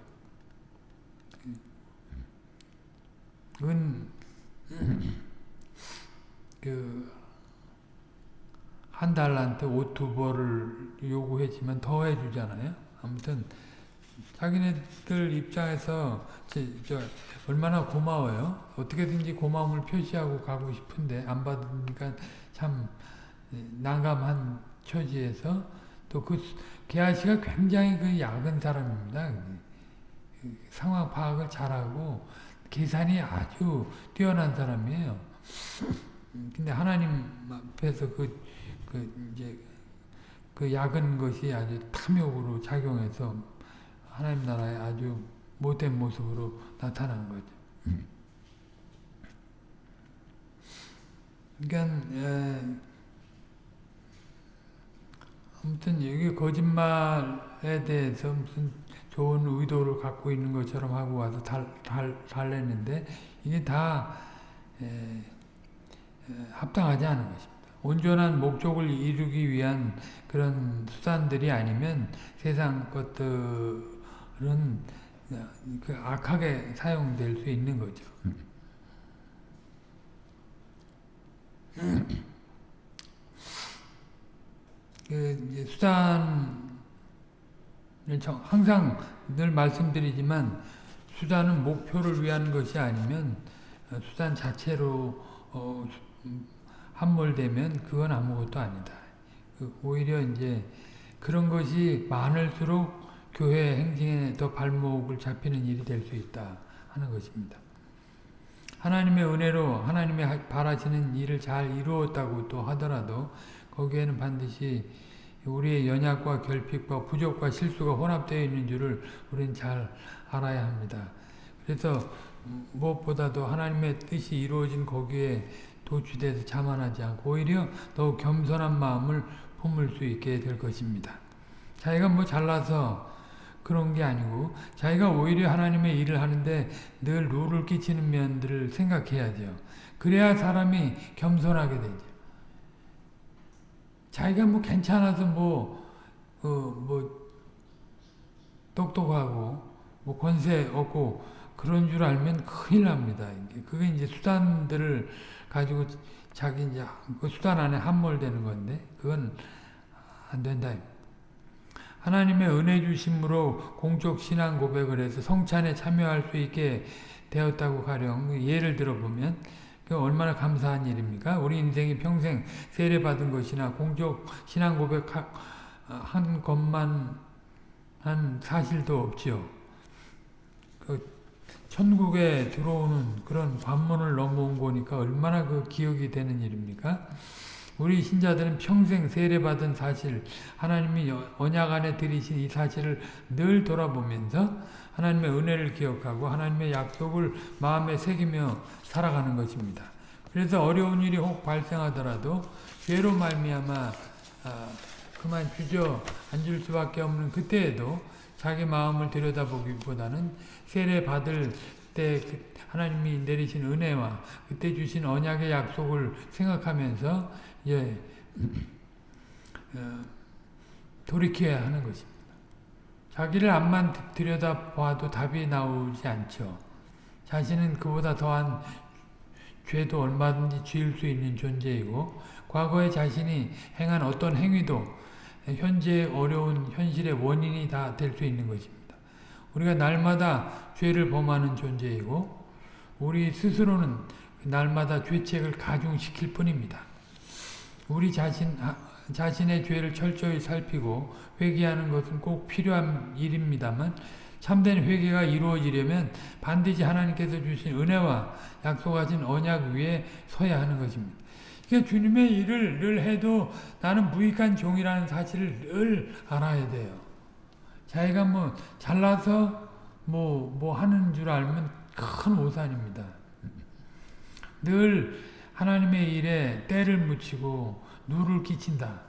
은 그 한 달한테 옷 두 벌을 요구했지만 더 해주잖아요. 아무튼 자기네들 입장에서 저, 저 얼마나 고마워요. 어떻게든지 고마움을 표시하고 가고 싶은데 안 받으니까 참 난감한 처지에서 또그 게하시가 굉장히 그 약은 사람입니다. 그 상황 파악을 잘하고 계산이 아주 뛰어난 사람이에요. 근데 하나님 앞에서 그, 그 이제 그 약은 것이 아주 탐욕으로 작용해서 하나님 나라에 아주 못된 모습으로 나타난 거죠. 그러니까 에, 아무튼 여기 거짓말에 대해서 무슨 좋은 의도를 갖고 있는 것처럼 하고 와서 달, 달, 달랬는데 이게 다 에, 에, 합당하지 않은 것입니다. 온전한 목적을 이루기 위한 그런 수단들이 아니면 세상 것들은 그 악하게 사용될 수 있는 거죠. 그 수단을 항상 늘 말씀드리지만 수단은 목표를 위한 것이 아니면 수단 자체로 어, 함몰되면 그건 아무것도 아니다. 그 오히려 이제 그런 것이 많을수록 교회 행진에 더 발목을 잡히는 일이 될 수 있다 하는 것입니다. 하나님의 은혜로 하나님의 바라시는 일을 잘 이루었다고 또 하더라도 거기에는 반드시 우리의 연약과 결핍과 부족과 실수가 혼합되어 있는 줄을 우리는 잘 알아야 합니다. 그래서 무엇보다도 하나님의 뜻이 이루어진 거기에 도취돼서 자만하지 않고 오히려 더욱 겸손한 마음을 품을 수 있게 될 것입니다. 자기가 뭐 잘나서 그런 게 아니고 자기가 오히려 하나님의 일을 하는데 늘 룰을 끼치는 면들을 생각해야죠. 그래야 사람이 겸손하게 되죠. 자기가 뭐 괜찮아서 뭐, 어, 뭐, 똑똑하고, 뭐 권세 없고, 그런 줄 알면 큰일 납니다. 그게 이제 수단들을 가지고 자기 이제 그 수단 안에 함몰되는 건데, 그건 안 된다. 하나님의 은혜 주심으로 공적 신앙 고백을 해서 성찬에 참여할 수 있게 되었다고 가령 예를 들어보면 그 얼마나 감사한 일입니까? 우리 인생이 평생 세례받은 것이나 공적 신앙 고백한 것만 한 사실도 없지요. 그 천국에 들어오는 그런 관문을 넘어온 거니까 얼마나 그 기억이 되는 일입니까? 우리 신자들은 평생 세례받은 사실, 하나님이 언약 안에 들이신 이 사실을 늘 돌아보면서 하나님의 은혜를 기억하고 하나님의 약속을 마음에 새기며 살아가는 것입니다. 그래서 어려운 일이 혹 발생하더라도 죄로 말미암아 아, 그만 주저 앉을 수밖에 없는 그때에도 자기 마음을 들여다보기보다는 세례 받을 때그 하나님이 내리신 은혜와 그때 주신 언약의 약속을 생각하면서 예, 어, 돌이켜야 하는 것입니다. 자기를 앞만 들여다봐도 답이 나오지 않죠. 자신은 그보다 더한 죄도 얼마든지 지을 수 있는 존재이고 과거에 자신이 행한 어떤 행위도 현재 어려운 현실의 원인이 다 될 수 있는 것입니다. 우리가 날마다 죄를 범하는 존재이고 우리 스스로는 날마다 죄책을 가중시킬 뿐입니다. 우리 자신, 자신의 죄를 철저히 살피고 회개하는 것은 꼭 필요한 일입니다만 참된 회개가 이루어지려면 반드시 하나님께서 주신 은혜와 약속하신 언약 위에 서야 하는 것입니다. 그러니까 주님의 일을 늘 해도 나는 무익한 종이라는 사실을 늘 알아야 돼요. 자기가 뭐 잘나서 뭐, 뭐 하는 줄 알면 큰 오산입니다. 늘 하나님의 일에 때를 묻히고 누를 끼친다.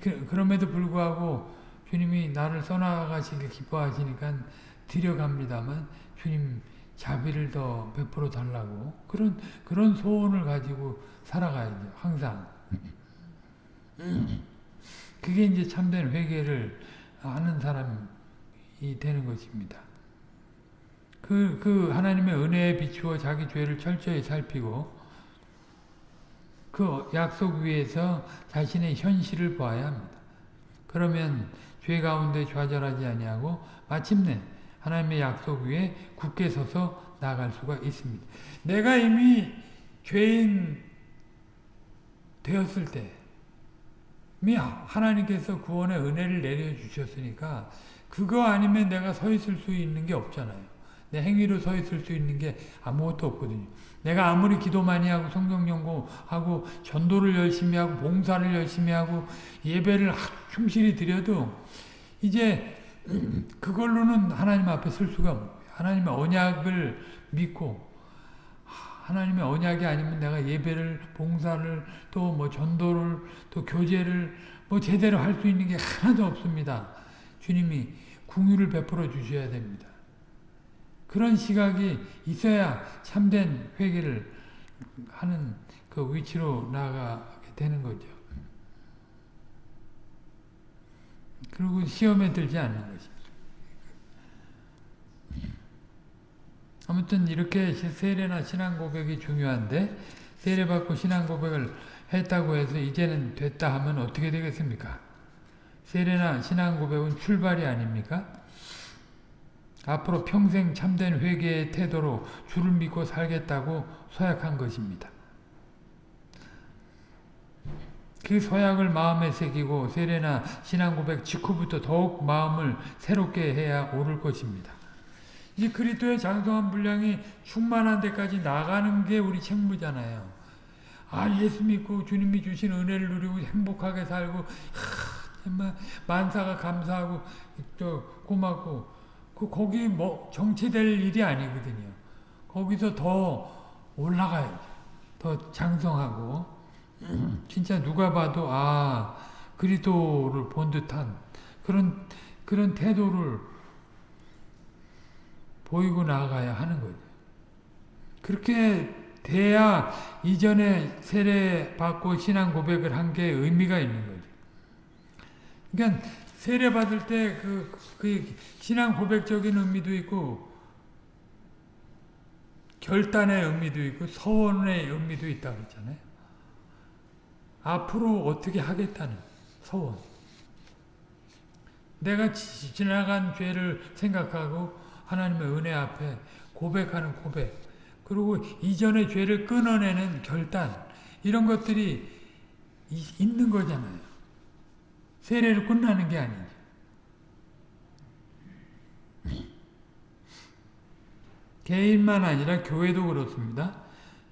그, 그럼에도 불구하고 주님이 나를 써나가시길 기뻐하시니까 드려갑니다만 주님 자비를 더 베풀어 달라고 그런 그런 소원을 가지고 살아가야죠 항상 그게 이제 참된 회개를 하는 사람이 되는 것입니다. 그, 그 하나님의 은혜에 비추어 자기 죄를 철저히 살피고 그 약속 위에서 자신의 현실을 보아야 합니다. 그러면 죄 가운데 좌절하지 아니하고 마침내 하나님의 약속 위에 굳게 서서 나갈 수가 있습니다. 내가 이미 죄인 되었을 때 이미 하나님께서 구원의 은혜를 내려주셨으니까 그거 아니면 내가 서 있을 수 있는 게 없잖아요. 내 행위로 서 있을 수 있는 게 아무것도 없거든요. 내가 아무리 기도 많이 하고 성경 연구하고 전도를 열심히 하고 봉사를 열심히 하고 예배를 충실히 드려도 이제 그걸로는 하나님 앞에 설 수가 거예요. 하나님의 언약을 믿고 하나님의 언약이 아니면 내가 예배를 봉사를 또 뭐 전도를 또 교제를 뭐 제대로 할 수 있는 게 하나도 없습니다. 주님이 궁유를 베풀어 주셔야 됩니다. 그런 시각이 있어야 참된 회개를 하는 그 위치로 나가게 되는 거죠. 그리고 시험에 들지 않는 것입니다. 아무튼 이렇게 세례나 신앙 고백이 중요한데 세례받고 신앙 고백을 했다고 해서 이제는 됐다 하면 어떻게 되겠습니까? 세례나 신앙 고백은 출발이 아닙니까? 앞으로 평생 참된 회개의 태도로 주를 믿고 살겠다고 서약한 것입니다. 그 서약을 마음에 새기고 세례나 신앙 고백 직후부터 더욱 마음을 새롭게 해야 오를 것입니다. 이 그리스도의 장성한 분량이 충만한 데까지 나가는 게 우리 책무잖아요. 아 예수 믿고 주님이 주신 은혜를 누리고 행복하게 살고 하, 정말 만사가 감사하고 또 고맙고 그 거기 뭐 정체될 일이 아니거든요. 거기서 더 올라가야죠. 더 장성하고 진짜 누가 봐도 아 그리스도를 본 듯한 그런 그런 태도를 보이고 나가야 하는 거죠. 그렇게 돼야 이전에 세례 받고 신앙 고백을 한 게 의미가 있는 거죠. 그러니까 세례 받을 때 그 그 신앙 고백적인 의미도 있고 결단의 의미도 있고 서원의 의미도 있다 그랬잖아요. 앞으로 어떻게 하겠다는 서원. 내가 지나간 죄를 생각하고 하나님의 은혜 앞에 고백하는 고백. 그리고 이전의 죄를 끊어내는 결단. 이런 것들이 있는 거잖아요. 세례를 끝나는 게 아니죠. 개인만 아니라 교회도 그렇습니다.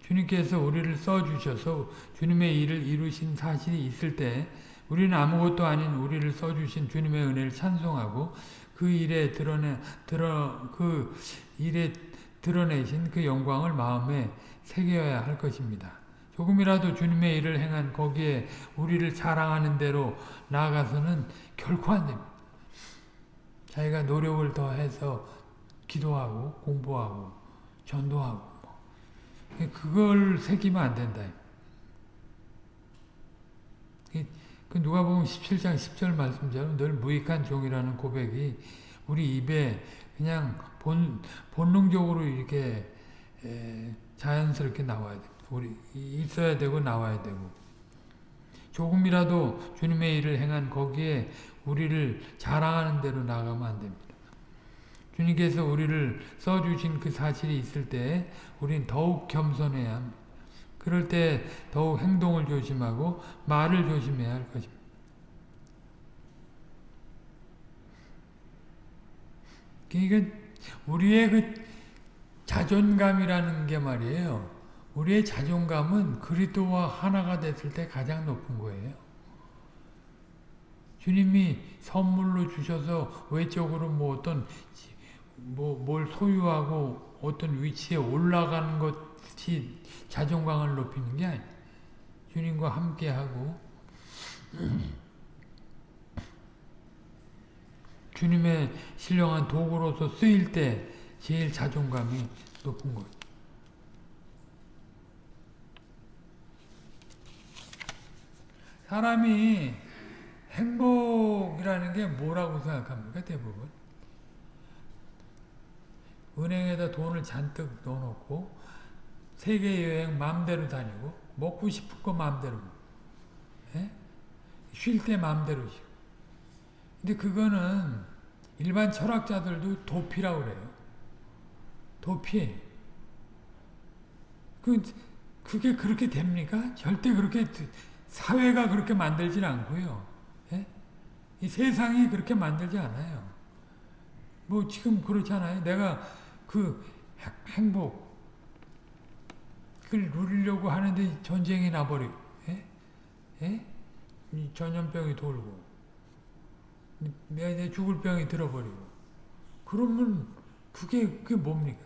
주님께서 우리를 써주셔서 주님의 일을 이루신 사실이 있을 때 우리는 아무것도 아닌 우리를 써주신 주님의 은혜를 찬송하고 그 일에 드러내 드러 그 일에 드러내신 그 영광을 마음에 새겨야 할 것입니다. 조금이라도 주님의 일을 행한 거기에 우리를 자랑하는 대로 나아가서는 결코 안 됩니다. 자기가 노력을 더해서 기도하고 공부하고 전도하고 그걸 새기면 안 된다. 그 누가 보면 17장 10절 말씀처럼 늘 무익한 종이라는 고백이 우리 입에 그냥 본, 본능적으로 이렇게 에, 자연스럽게 나와야 돼. 우리 있어야 되고 나와야 되고 조금이라도 주님의 일을 행한 거기에 우리를 자랑하는 대로 나가면 안 됩니다. 주님께서 우리를 써주신 그 사실이 있을 때 우리는 더욱 겸손해야 합니다. 그럴 때 더욱 행동을 조심하고 말을 조심해야 할 것입니다. 그러니까 우리의 그 자존감이라는 게 말이에요. 우리의 자존감은 그리스도와 하나가 됐을 때 가장 높은 거예요. 주님이 선물로 주셔서 외적으로 뭐 어떤 뭐 뭘 소유하고 어떤 위치에 올라가는 것 이 자존감을 높이는 게 아니에요. 주님과 함께하고 주님의 신령한 도구로서 쓰일 때 제일 자존감이 높은 거예요. 사람이 행복이라는 게 뭐라고 생각합니까? 대부분. 은행에다 돈을 잔뜩 넣어놓고 세계 여행 마음대로 다니고 먹고 싶은 거 마음대로 예? 쉴때 마음대로 쉬고 근데 그거는 일반 철학자들도 도피라고 그래요. 도피. 그, 그게 그렇게 됩니까? 절대 그렇게 사회가 그렇게 만들진 않고요. 예? 이 세상이 그렇게 만들지 않아요. 뭐 지금 그렇잖아요. 내가 그 행복 누리려고 하는데 전쟁이 나버리고 예? 예? 전염병이 돌고 내 죽을 병이 들어버리고 그러면 그게 그게 뭡니까?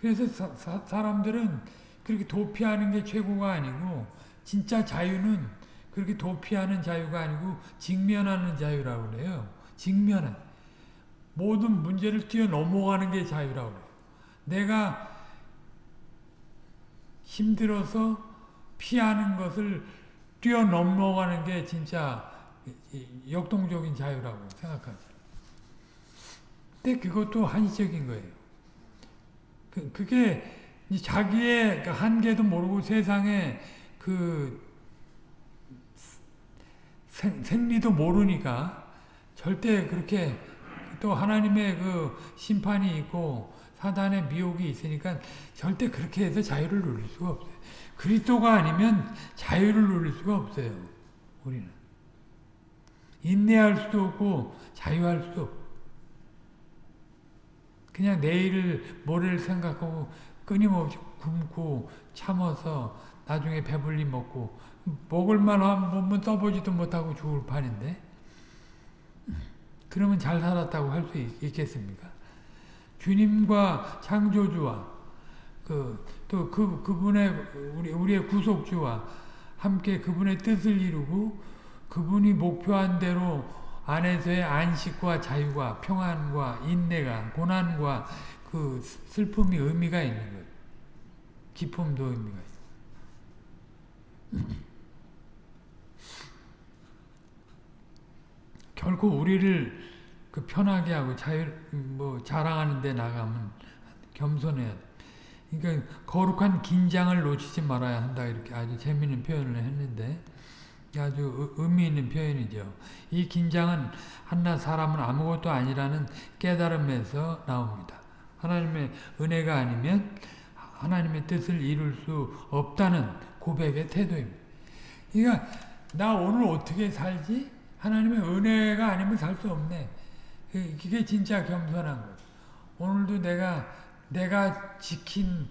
그래서 사, 사, 사람들은 그렇게 도피하는 게 최고가 아니고 진짜 자유는 그렇게 도피하는 자유가 아니고 직면하는 자유라고 그래요. 직면한 모든 문제를 뛰어넘어가는 게 자유라고 그래요. 내가 힘들어서 피하는 것을 뛰어넘어가는 게 진짜 역동적인 자유라고 생각하죠. 근데 그것도 한시적인 거예요. 그, 그게 자기의 그 한계도 모르고 세상에 그 생, 생리도 모르니까 절대 그렇게 또 하나님의 그 심판이 있고 사단의 미혹이 있으니까 절대 그렇게 해서 자유를 누릴 수가 없어요. 그리스도가 아니면 자유를 누릴 수가 없어요. 우리는. 인내할 수도 없고 자유할 수도 그냥 내일을 모레를 생각하고 끊임없이 굶고 참아서 나중에 배불리 먹고 먹을 만한 몸은 써보지도 못하고 죽을 판인데 그러면 잘 살았다고 할 수 있겠습니까? 주님과 창조주와 그 또 그 그분의 우리 우리의 구속주와 함께 그분의 뜻을 이루고 그분이 목표한 대로 안에서의 안식과 자유가 평안과 인내가 고난과 그 슬픔이 의미가 있는 거예요. 기쁨도 의미가 있어요. 결코 우리를 그 편하게 하고 자유 뭐 자랑하는 데 나가면 겸손해야 돼. 그러니까 거룩한 긴장을 놓치지 말아야 한다 이렇게 아주 재미있는 표현을 했는데 아주 의미 있는 표현이죠. 이 긴장은 한낱 사람은 아무것도 아니라는 깨달음에서 나옵니다. 하나님의 은혜가 아니면 하나님의 뜻을 이룰 수 없다는 고백의 태도입니다. 그러니까 나 오늘 어떻게 살지? 하나님의 은혜가 아니면 살 수 없네. 그게 진짜 겸손한 거예요. 오늘도 내가 내가 지킨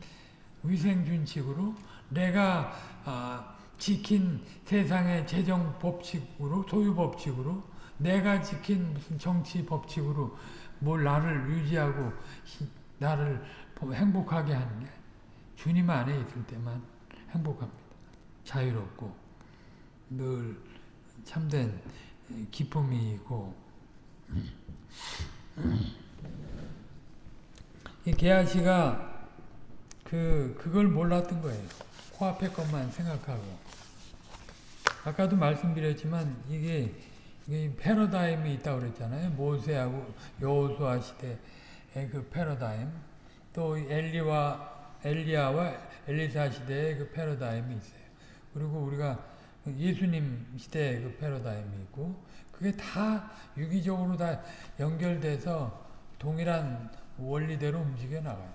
위생 준칙으로 내가 아, 지킨 세상의 재정 법칙으로 소유 법칙으로 내가 지킨 무슨 정치 법칙으로 뭘 나를 유지하고 나를 행복하게 하는 게 주님 안에 있을 때만 행복합니다. 자유롭고 늘 참된 기쁨이 있고 이 게하시가 그 그걸 몰랐던 거예요. 코앞의 것만 생각하고 아까도 말씀드렸지만 이게, 이게 패러다임이 있다고 그랬잖아요. 모세하고 여호수아 시대의 그 패러다임 또 엘리와 엘리야와 엘리사 시대의 그 패러다임이 있어요. 그리고 우리가 예수님 시대의 그 패러다임이 있고 그게 다 유기적으로 다 연결돼서 동일한 원리대로 움직여 나가요.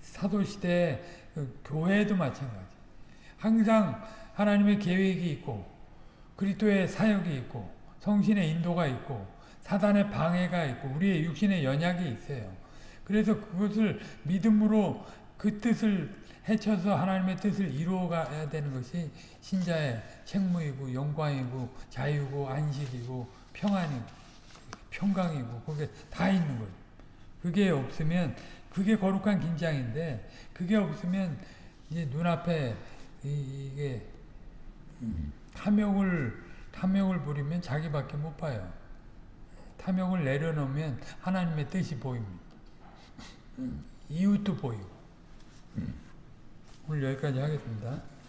사도시대 그 교회도 마찬가지. 항상 하나님의 계획이 있고 그리스도의 사역이 있고 성신의 인도가 있고 사단의 방해가 있고 우리의 육신의 연약이 있어요. 그래서 그것을 믿음으로 그 뜻을 헤쳐서 하나님의 뜻을 이루어가야 되는 것이 신자의 책무이고 영광이고 자유고 안식이고 평안이고 평강이고 그게 다 있는 거죠. 그게 없으면 그게 거룩한 긴장인데 그게 없으면 이제 눈앞에 이, 게 탐욕을 탐욕을 부리면 자기밖에 못 봐요. 탐욕을 내려놓으면 하나님의 뜻이 보입니다. 이웃도 보이고. 오늘 여기까지 하겠습니다.